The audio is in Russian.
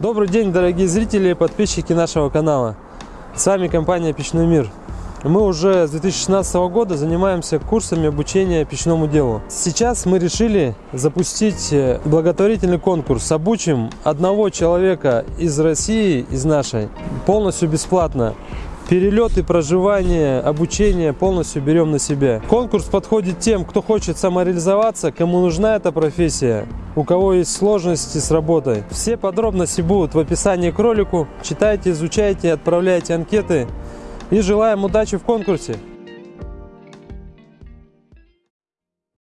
Добрый день, дорогие зрители и подписчики нашего канала. С вами компания Печной мир. Мы уже с 2016 года занимаемся курсами обучения печному делу. Сейчас мы решили запустить э, благотворительный конкурс. Обучим одного человека из России, из нашей, полностью бесплатно. Перелеты, проживание, обучение полностью берем на себя. Конкурс подходит тем, кто хочет самореализоваться, кому нужна эта профессия, у кого есть сложности с работой. Все подробности будут в описании к ролику. Читайте, изучайте, отправляйте анкеты. И желаем удачи в конкурсе!